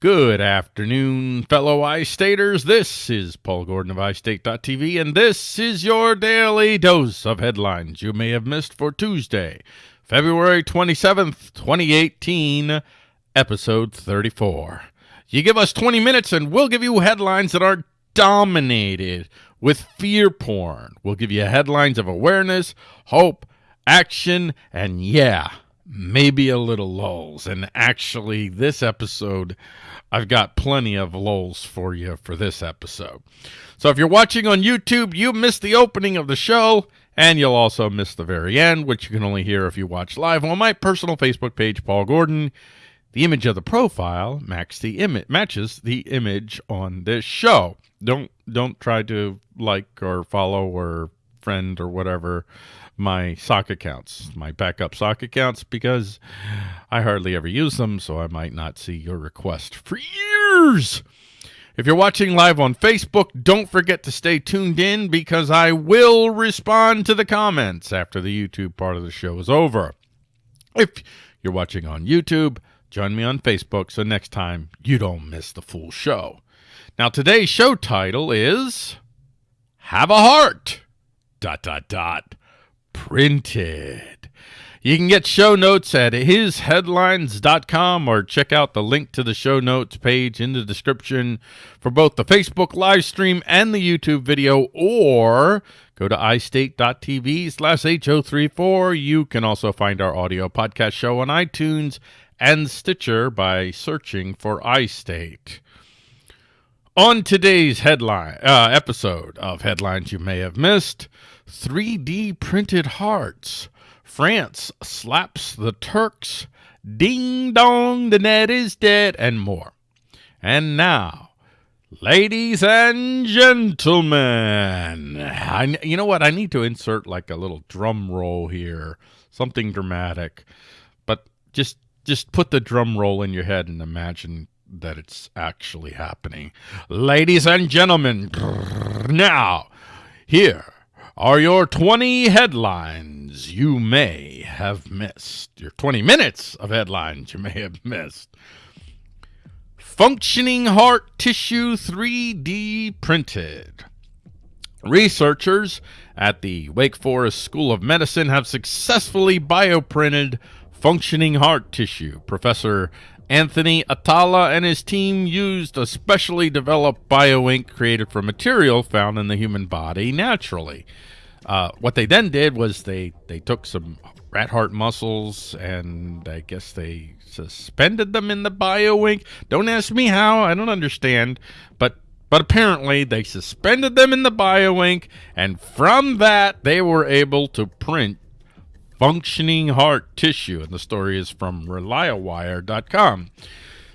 Good afternoon, fellow iStaters. This is Paul Gordon of iState.tv, and this is your daily dose of headlines you may have missed for Tuesday, February 27th, 2018, episode 34. You give us 20 minutes, and we'll give you headlines that are dominated with fear porn. We'll give you headlines of awareness, hope, action, and yeah, maybe a little lulls. And actually, this episode, I've got plenty of lulls for you for this episode. So if you're watching on YouTube, you missed the opening of the show, and you'll also miss the very end, which you can only hear if you watch live on my personal Facebook page, Paul Gordon. The image of the profile matches the image matches the image on this show. Don't don't try to like or follow or friend or whatever my sock accounts, my backup sock accounts, because I hardly ever use them, so I might not see your request for years. If you're watching live on Facebook, don't forget to stay tuned in because I will respond to the comments after the YouTube part of the show is over. If you're watching on YouTube, join me on Facebook so next time you don't miss the full show. Now, today's show title is Have a Heart. Dot, dot, dot printed. You can get show notes at isheadlines.com or check out the link to the show notes page in the description for both the Facebook live stream and the YouTube video, or go to istate.tv slash H034. You can also find our audio podcast show on iTunes and Stitcher by searching for iState. On today's headline uh, episode of Headlines You May Have Missed, 3D printed hearts. France slaps the Turks. Ding dong, the net is dead, and more. And now, ladies and gentlemen, I, you know what? I need to insert like a little drum roll here, something dramatic. But just just put the drum roll in your head and imagine that it's actually happening. Ladies and gentlemen, now, here are your 20 headlines you may have missed. Your 20 minutes of headlines you may have missed. Functioning heart tissue 3D printed. Researchers at the Wake Forest School of Medicine have successfully bioprinted functioning heart tissue. Professor Anthony Atala and his team used a specially developed bioink created from material found in the human body naturally. Uh, what they then did was they, they took some rat heart muscles and I guess they suspended them in the bioink. Don't ask me how, I don't understand. But but apparently they suspended them in the bioink and from that they were able to print functioning heart tissue. And the story is from ReliaWire.com.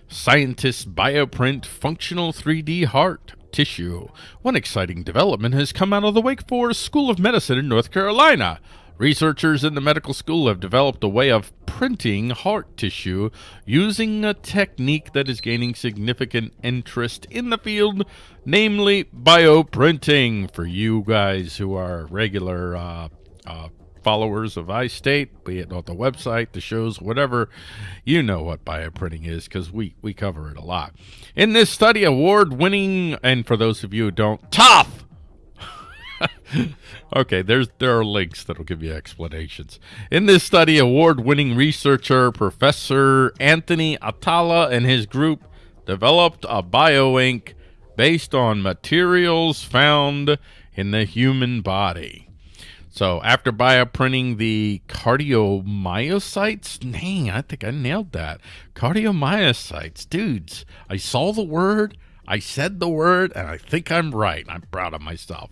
Scientists bioprint functional 3D heart tissue. One exciting development has come out of the Wake Forest School of Medicine in North Carolina. Researchers in the medical school have developed a way of printing heart tissue using a technique that is gaining significant interest in the field, namely bioprinting. For you guys who are regular uh, uh, followers of iState, be it on the website, the shows, whatever, you know what bioprinting is because we, we cover it a lot. In this study, award-winning, and for those of you who don't, tough! okay, there's there are links that'll give you explanations. In this study, award-winning researcher Professor Anthony Atala and his group developed a bioink based on materials found in the human body. So after bioprinting the cardiomyocytes, dang, I think I nailed that. Cardiomyocytes, dudes, I saw the word, I said the word, and I think I'm right. I'm proud of myself.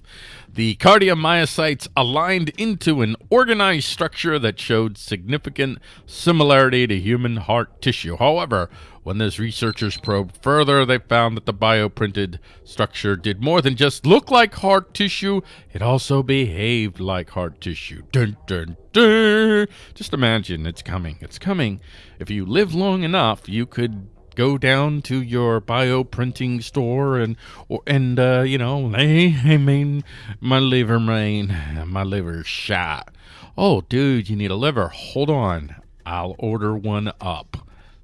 The cardiomyocytes aligned into an organized structure that showed significant similarity to human heart tissue. However, when those researchers probed further, they found that the bioprinted structure did more than just look like heart tissue, it also behaved like heart tissue. Dun, dun, dun. Just imagine it's coming. It's coming. If you live long enough, you could go down to your bioprinting store and or and uh, you know hey I mean my liver main my liver's shot oh dude you need a liver hold on I'll order one up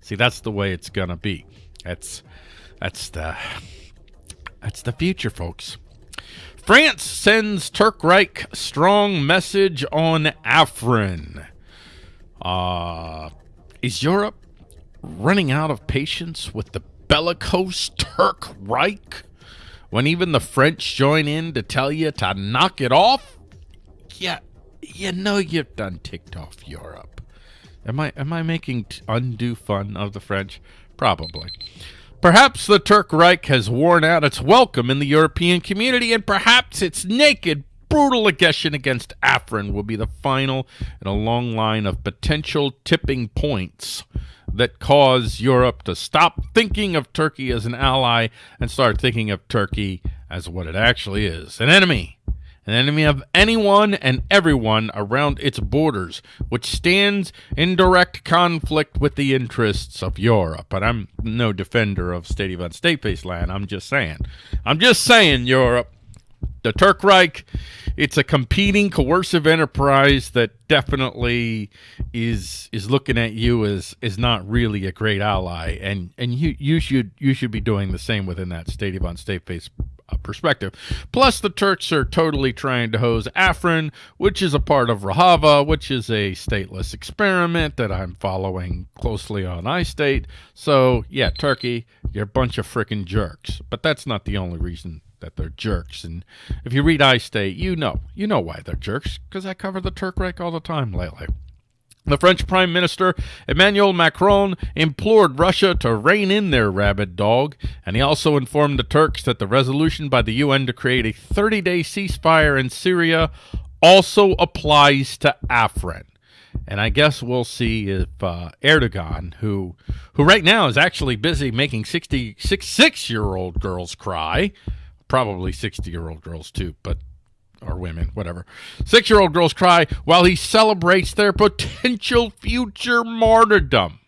See, that's the way it's gonna be. That's that's the that's the future, folks. France sends Turk Reich strong message on Afrin. Uh, is Europe running out of patience with the bellicose Turk Reich when even the French join in to tell you to knock it off? Yeah, you know you've done ticked off Europe. Am I am I making undue fun of the French? Probably. Perhaps the Turk Reich has worn out its welcome in the European community, and perhaps its naked, brutal aggression against Afrin will be the final in a long line of potential tipping points that cause Europe to stop thinking of Turkey as an ally and start thinking of Turkey as what it actually is an enemy an enemy of anyone and everyone around its borders, which stands in direct conflict with the interests of Europe. But I'm no defender of state of state-based land. I'm just saying. I'm just saying, Europe. The Turk Reich, it's a competing coercive enterprise that definitely is is looking at you as is not really a great ally, and and you you should you should be doing the same within that state of on state-based uh, perspective. Plus, the Turks are totally trying to hose Afrin, which is a part of Rojava, which is a stateless experiment that I'm following closely on iState. So, yeah, Turkey, you're a bunch of freaking jerks. But that's not the only reason that they're jerks. And if you read iState, you know, you know why they're jerks, because I cover the Turk all the time lately. The French Prime Minister Emmanuel Macron implored Russia to rein in their rabid dog, and he also informed the Turks that the resolution by the UN to create a 30 day ceasefire in Syria also applies to Afrin. And I guess we'll see if uh, Erdogan, who who right now is actually busy making 66 year old girls cry, probably 60 year old girls too, but or women, whatever. Six year old girls cry while he celebrates their potential future martyrdom.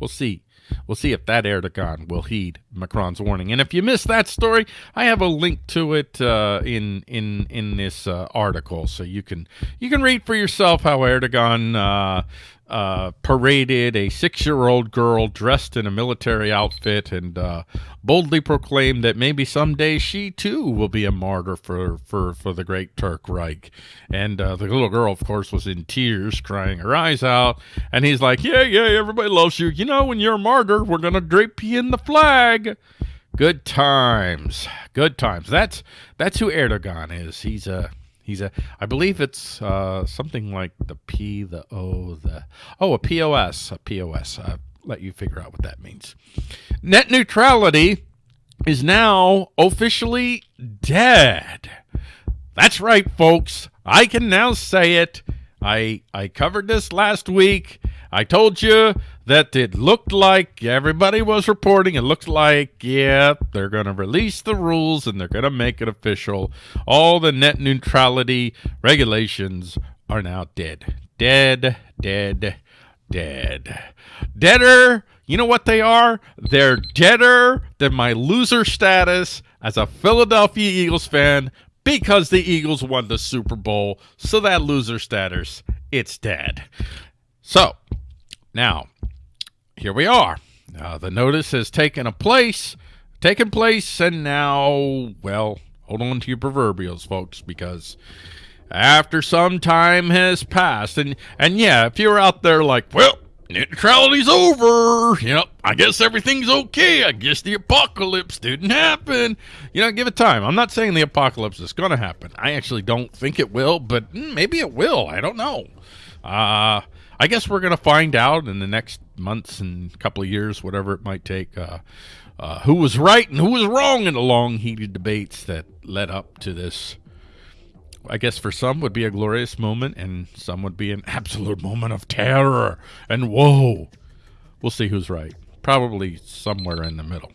We'll see. We'll see if that Erdogan will heed Macron's warning. And if you missed that story, I have a link to it uh, in in in this uh, article, so you can you can read for yourself how Erdogan uh, uh, paraded a six-year-old girl dressed in a military outfit and uh, boldly proclaimed that maybe someday she too will be a martyr for for for the great Turk Reich. And uh, the little girl, of course, was in tears, crying her eyes out. And he's like, "Yeah, yeah, everybody loves you. You know, when you're a martyr, we're gonna drape you in the flag." Good times, good times. That's that's who Erdogan is. He's a He's a, I believe it's uh, something like the P, the O, the, oh, a POS, a POS. I'll let you figure out what that means. Net neutrality is now officially dead. That's right, folks. I can now say it. I I covered this last week. I told you that it looked like everybody was reporting. It looked like, yeah, they're going to release the rules and they're going to make it official. All the net neutrality regulations are now dead. Dead, dead, dead. Deader. You know what they are? They're deader than my loser status as a Philadelphia Eagles fan because the Eagles won the Super Bowl. So that loser status, it's dead. So, now, here we are. Uh, the notice has taken a place, taken place, and now, well, hold on to your proverbials, folks, because after some time has passed, and and yeah, if you're out there like, well, neutrality's over, you know, I guess everything's okay. I guess the apocalypse didn't happen. You know, give it time. I'm not saying the apocalypse is going to happen. I actually don't think it will, but mm, maybe it will. I don't know. Uh, I guess we're going to find out in the next months and couple of years, whatever it might take, uh, uh, who was right and who was wrong in the long, heated debates that led up to this. I guess for some would be a glorious moment, and some would be an absolute moment of terror and woe. We'll see who's right. Probably somewhere in the middle.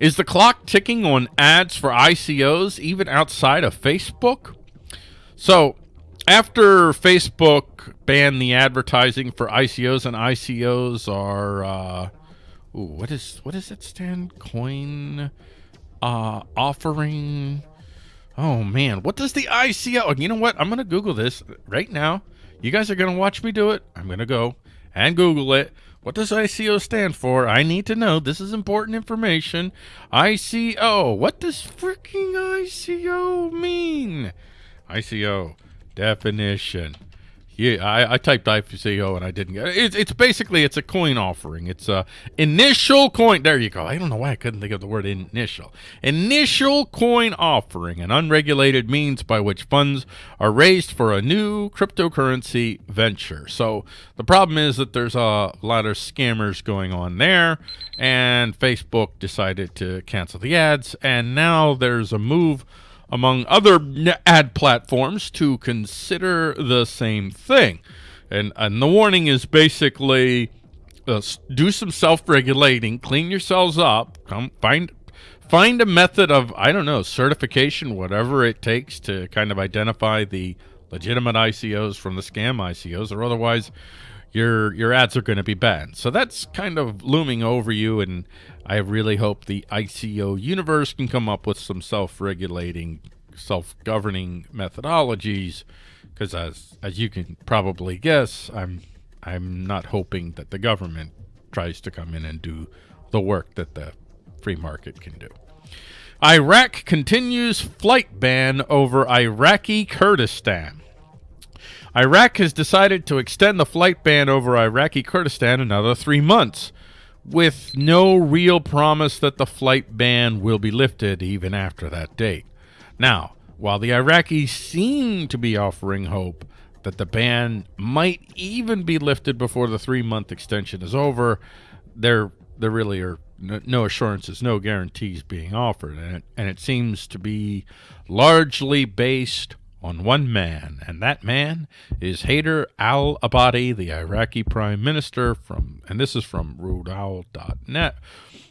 Is the clock ticking on ads for ICOs even outside of Facebook? So, after Facebook banned the advertising for ICOs, and ICOs are uh, ooh, what is what does it stand? Coin uh, offering. Oh man, what does the ICO? You know what? I'm gonna Google this right now. You guys are gonna watch me do it. I'm gonna go and Google it. What does ICO stand for? I need to know. This is important information. ICO. What does freaking ICO mean? ICO definition. Yeah, I, I typed ICO and I didn't get it. It's, it's basically it's a coin offering. It's a initial coin. There you go. I don't know why I couldn't think of the word initial. Initial coin offering, an unregulated means by which funds are raised for a new cryptocurrency venture. So the problem is that there's a lot of scammers going on there, and Facebook decided to cancel the ads, and now there's a move among other ad platforms to consider the same thing. And, and the warning is basically uh, do some self-regulating, clean yourselves up, come find find a method of, I don't know, certification, whatever it takes to kind of identify the legitimate ICOs from the scam ICOs, or otherwise your your ads are going to be banned. So that's kind of looming over you, and I really hope the ICO universe can come up with some self-regulating, self-governing methodologies. Because as as you can probably guess, I'm I'm not hoping that the government tries to come in and do the work that the free market can do. Iraq continues flight ban over Iraqi Kurdistan. Iraq has decided to extend the flight ban over Iraqi Kurdistan another three months with no real promise that the flight ban will be lifted even after that date. Now, while the Iraqis seem to be offering hope that the ban might even be lifted before the three-month extension is over, there there really are no assurances, no guarantees being offered, and it, and it seems to be largely based on one man, and that man is Haider al-Abadi, the Iraqi prime minister from, and this is from Rudaw.net.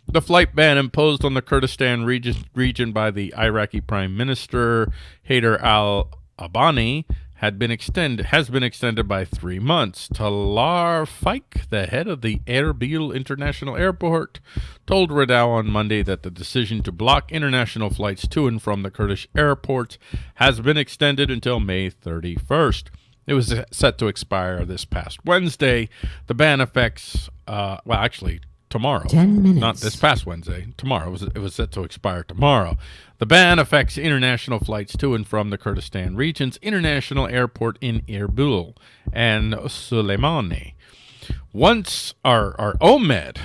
The flight ban imposed on the Kurdistan region, region by the Iraqi prime minister Haider al-Abadi had been extended has been extended by three months. Talar Faiq, the head of the Erbil International Airport, told Rudaw on Monday that the decision to block international flights to and from the Kurdish airports has been extended until May 31st. It was set to expire this past Wednesday. The ban affects, uh, well, actually, tomorrow. Ten minutes. Not this past Wednesday. Tomorrow. It was, it was set to expire tomorrow. The ban affects international flights to and from the Kurdistan region's international airport in Erbil and Suleimani. Once our, our Omed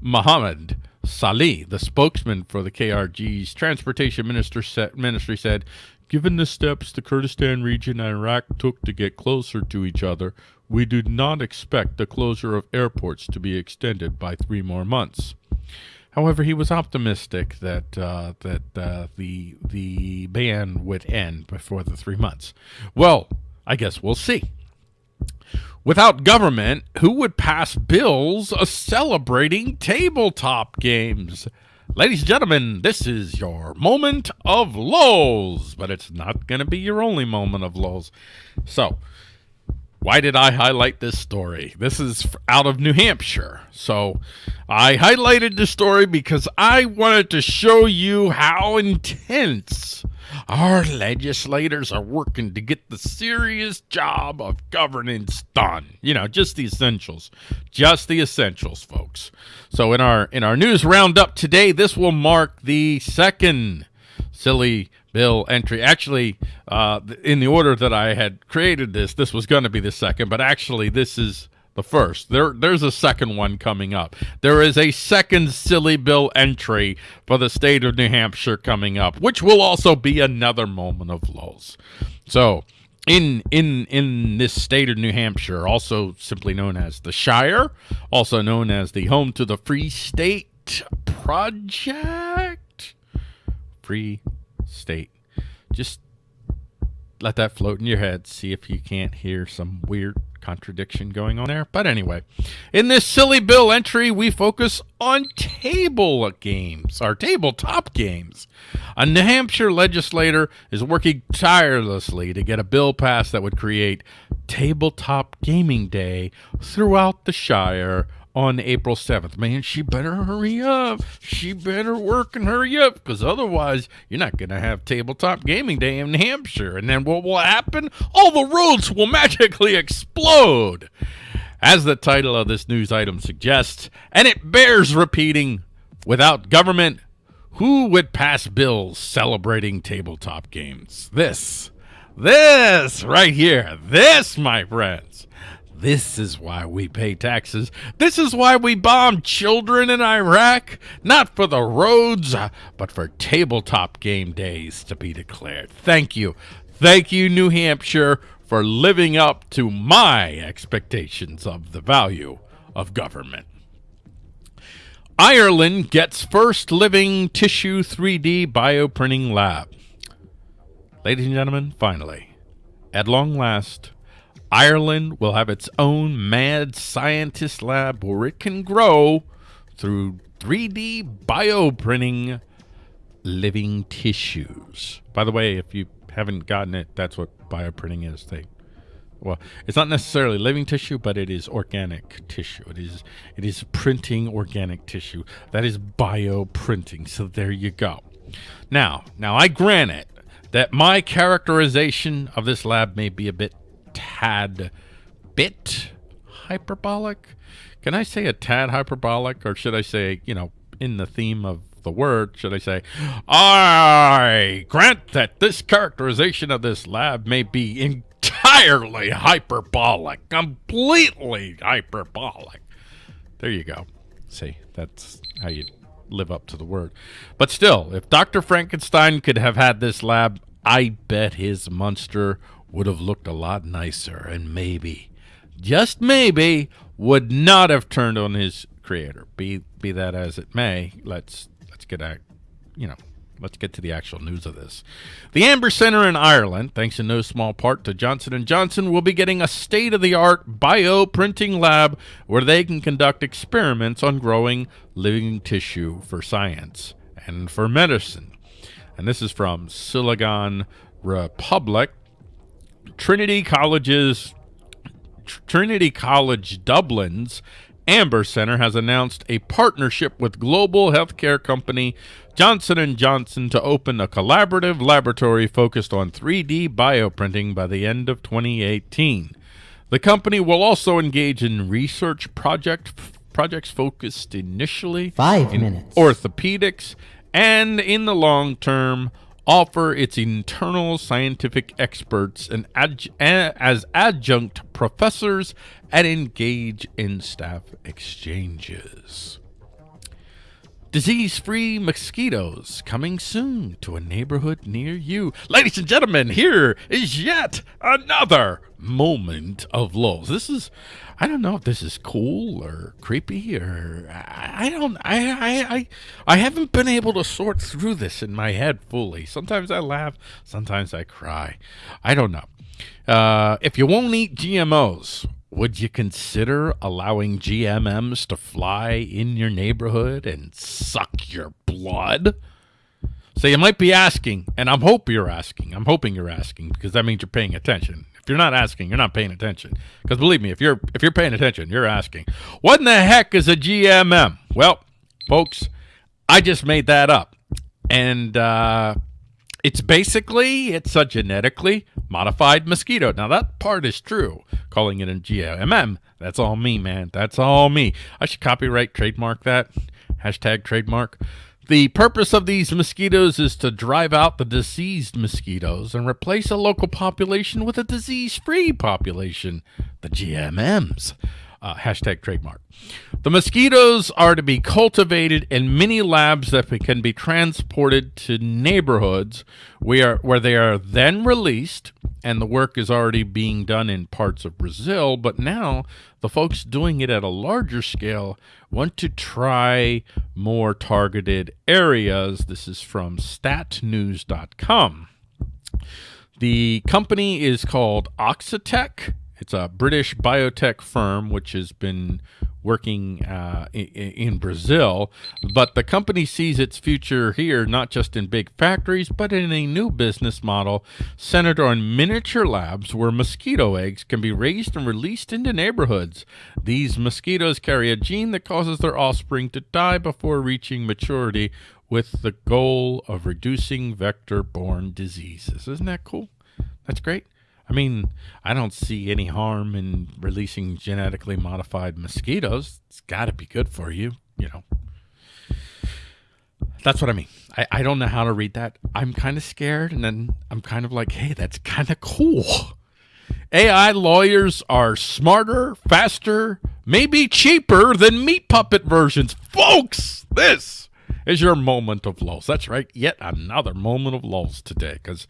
Mohammed Salih, the spokesman for the KRG's transportation minister set, ministry said, Given the steps the Kurdistan region and Iraq took to get closer to each other, we do not expect the closure of airports to be extended by three more months. However, he was optimistic that uh, that uh, the the ban would end before the three months. Well, I guess we'll see. Without government, who would pass bills a celebrating tabletop games? Ladies and gentlemen, this is your moment of lulls, but it's not going to be your only moment of lulls. So, why did I highlight this story? This is out of New Hampshire. So I highlighted the story because I wanted to show you how intense our legislators are working to get the serious job of governance done. You know, just the essentials. Just the essentials, folks. So in our in our news roundup today, this will mark the second silly bill entry. Actually, uh, in the order that I had created this, this was going to be the second, but actually this is the first. There, There's a second one coming up. There is a second silly bill entry for the state of New Hampshire coming up, which will also be another moment of lulls. So in in in this state of New Hampshire, also simply known as the Shire, also known as the home to the Free State Project, Free State. Just let that float in your head. See if you can't hear some weird contradiction going on there. But anyway, in this silly bill entry, we focus on table games, our tabletop games. A New Hampshire legislator is working tirelessly to get a bill passed that would create Tabletop Gaming Day throughout the Shire on April 7th. Man, she better hurry up. She better work and hurry up because otherwise you're not going to have Tabletop Gaming Day in Hampshire. And then what will happen? All the roads will magically explode. As the title of this news item suggests, and it bears repeating, without government, who would pass bills celebrating tabletop games? This, this right here, this, my friends. This is why we pay taxes. This is why we bomb children in Iraq. Not for the roads, but for tabletop game days to be declared. Thank you. Thank you, New Hampshire, for living up to my expectations of the value of government. Ireland gets first living tissue 3D bioprinting lab. Ladies and gentlemen, finally, at long last, Ireland will have its own mad scientist lab where it can grow through 3D bioprinting living tissues. By the way, if you haven't gotten it, that's what bioprinting is. They well, it's not necessarily living tissue, but it is organic tissue. It is it is printing organic tissue. That is bioprinting. So there you go. Now, now I grant it that my characterization of this lab may be a bit tad bit hyperbolic. Can I say a tad hyperbolic, or should I say, you know, in the theme of the word, should I say, I grant that this characterization of this lab may be entirely hyperbolic, completely hyperbolic. There you go. See, that's how you live up to the word. But still, if Dr. Frankenstein could have had this lab, I bet his monster would have looked a lot nicer and maybe, just maybe, would not have turned on his creator. Be be that as it may, let's let's get at you know let's get to the actual news of this. The Amber Center in Ireland, thanks in no small part to Johnson & Johnson, will be getting a state-of-the-art bioprinting lab where they can conduct experiments on growing living tissue for science and for medicine. And this is from Silicon Republic. Trinity College's Trinity College Dublin's Amber Center has announced a partnership with global healthcare company Johnson & Johnson to open a collaborative laboratory focused on 3D bioprinting by the end of 2018. The company will also engage in research project projects focused initially Five in minutes. orthopedics and in the long term offer its internal scientific experts and as adjunct professors and engage in staff exchanges. Disease free mosquitoes coming soon to a neighborhood near you. Ladies and gentlemen, here is yet another moment of lulls. This is, I don't know if this is cool or creepy or I, don't, I, I, I, I haven't been able to sort through this in my head fully. Sometimes I laugh, sometimes I cry. I don't know. Uh, if you won't eat GMOs, would you consider allowing GMMs to fly in your neighborhood and suck your blood? So you might be asking, and I'm hope you're asking. I'm hoping you're asking because that means you're paying attention. If you're not asking, you're not paying attention. Because believe me, if you're if you're paying attention, you're asking. What in the heck is a GMM? Well, folks, I just made that up, and uh, it's basically it's a genetically modified mosquito. Now that part is true. Calling it a GMM, that's all me, man. That's all me. I should copyright trademark that. Hashtag trademark. The purpose of these mosquitoes is to drive out the diseased mosquitoes and replace a local population with a disease-free population, the GMMs. Uh, hashtag trademark. The mosquitoes are to be cultivated in mini labs that can be transported to neighborhoods where, where they are then released, and the work is already being done in parts of Brazil, but now the folks doing it at a larger scale want to try more targeted areas. This is from statnews.com. The company is called Oxitec it's a British biotech firm which has been working uh, in, in, Brazil, but the company sees its future here not just in big factories, but in a new business model centered on miniature labs where mosquito eggs can be raised and released into neighborhoods. These mosquitoes carry a gene that causes their offspring to die before reaching maturity with the goal of reducing vector-borne diseases. Isn't that cool? That's great. I mean, I don't see any harm in releasing genetically modified mosquitoes. It's got to be good for you, you know. That's what I mean. I, I don't know how to read that. I'm kind of scared, and then I'm kind of like, hey, that's kind of cool. AI lawyers are smarter, faster, maybe cheaper than meat puppet versions. Folks, this is your moment of lulls. That's right, yet another moment of lulls today, because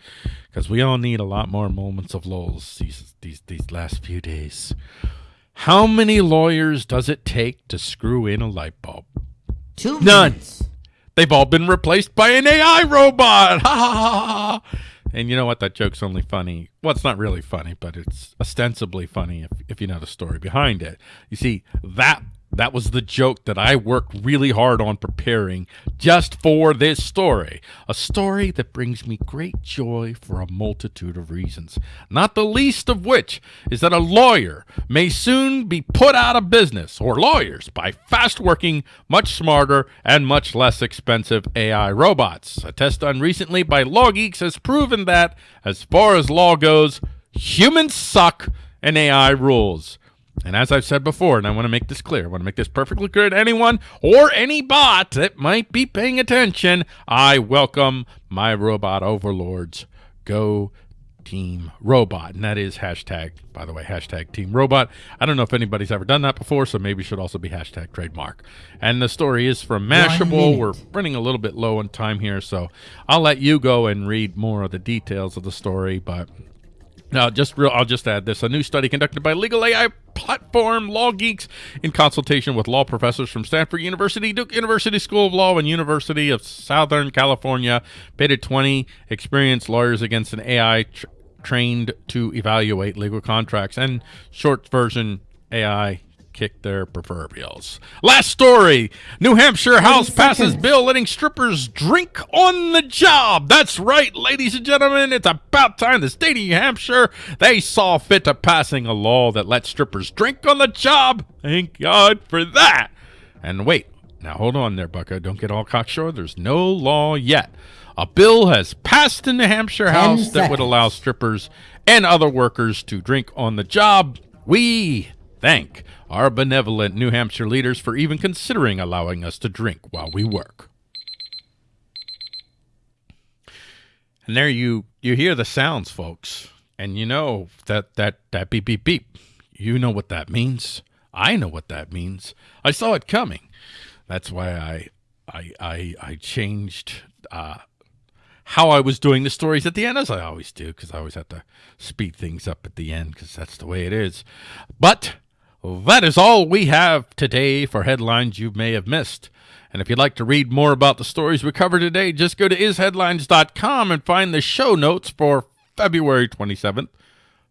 because we all need a lot more moments of lulls these these these last few days. How many lawyers does it take to screw in a light bulb? Two None. minutes. They've all been replaced by an AI robot. Ha ha ha ha. And you know what? That joke's only funny. Well, it's not really funny, but it's ostensibly funny if, if you know the story behind it. You see, that that was the joke that I worked really hard on preparing just for this story. A story that brings me great joy for a multitude of reasons, not the least of which is that a lawyer may soon be put out of business, or lawyers, by fast working, much smarter, and much less expensive AI robots. A test done recently by LawGeex has proven that, as far as law goes, humans suck and AI rules. And as I've said before, and I want to make this clear, I want to make this perfectly clear to anyone or any bot that might be paying attention, I welcome my robot overlords. Go Team Robot. And that is hashtag, by the way, hashtag Team Robot. I don't know if anybody's ever done that before, so maybe it should also be hashtag trademark. And the story is from Mashable. We're running a little bit low on time here, so I'll let you go and read more of the details of the story, but now, just real, I'll just add this: a new study conducted by legal AI platform LawGeex in consultation with law professors from Stanford University, Duke University School of Law, and University of Southern California pitted 20 experienced lawyers against an AI tr- trained to evaluate legal contracts. And short version, AI kick their proverbials. Last story New Hampshire House passes seconds. bill letting strippers drink on the job. That's right, ladies and gentlemen. It's about time the state of New Hampshire they saw fit to passing a law that lets strippers drink on the job. Thank God for that. And wait, now hold on there, Bucko. Don't get all cocksure. There's no law yet. A bill has passed in the Hampshire House that would allow strippers and other workers to drink on the job. We thank our benevolent New Hampshire leaders for even considering allowing us to drink while we work. And there you you hear the sounds, folks, and you know that that that beep beep beep. You know what that means. I know what that means. I saw it coming. That's why I I I I changed uh, how I was doing the stories at the end, as I always do, because I always have to speed things up at the end, because that's the way it is. But that is all we have today for headlines you may have missed. And if you'd like to read more about the stories we covered today, just go to isheadlines.com and find the show notes for February 27th,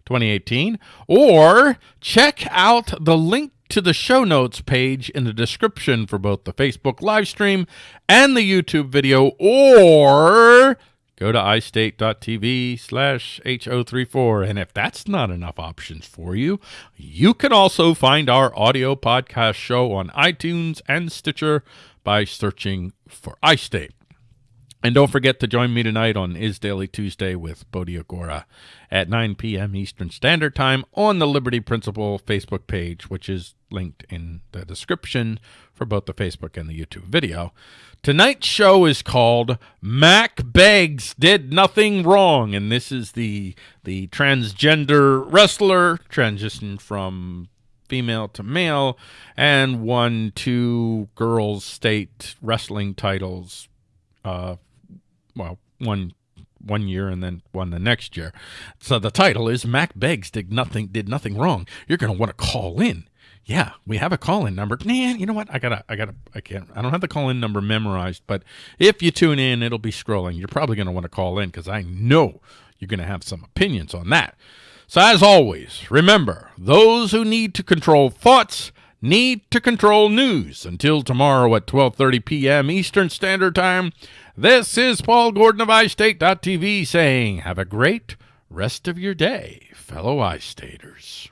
2018, or check out the link to the show notes page in the description for both the Facebook live stream and the YouTube video, or go to istate.tv slash H034. And if that's not enough options for you, you can also find our audio podcast show on iTunes and Stitcher by searching for iState. And don't forget to join me tonight on Is Daily Tuesday with Bodhi Agora at 9 p.m. Eastern Standard Time on the Liberty Principle Facebook page, which is linked in the description for both the Facebook and the YouTube video. Tonight's show is called Mack Beggs Did Nothing Wrong, and this is the the transgender wrestler transitioned from female to male and won two girls state wrestling titles uh well one one year and then one the next year. So the title is mack beggs did nothing did nothing wrong. You're going to want to call in yeah we have a call in number man you know what i gotta i gotta i can't i don't have the call in number memorized but if you tune in it'll be scrolling you're probably going to want to call in because i know you're going to have some opinions on that so as always remember those who need to control thoughts need to control news until tomorrow at 12:30 p.m. Eastern Standard Time. This is Paul Gordon of iState.tv saying have a great rest of your day, fellow iStaters.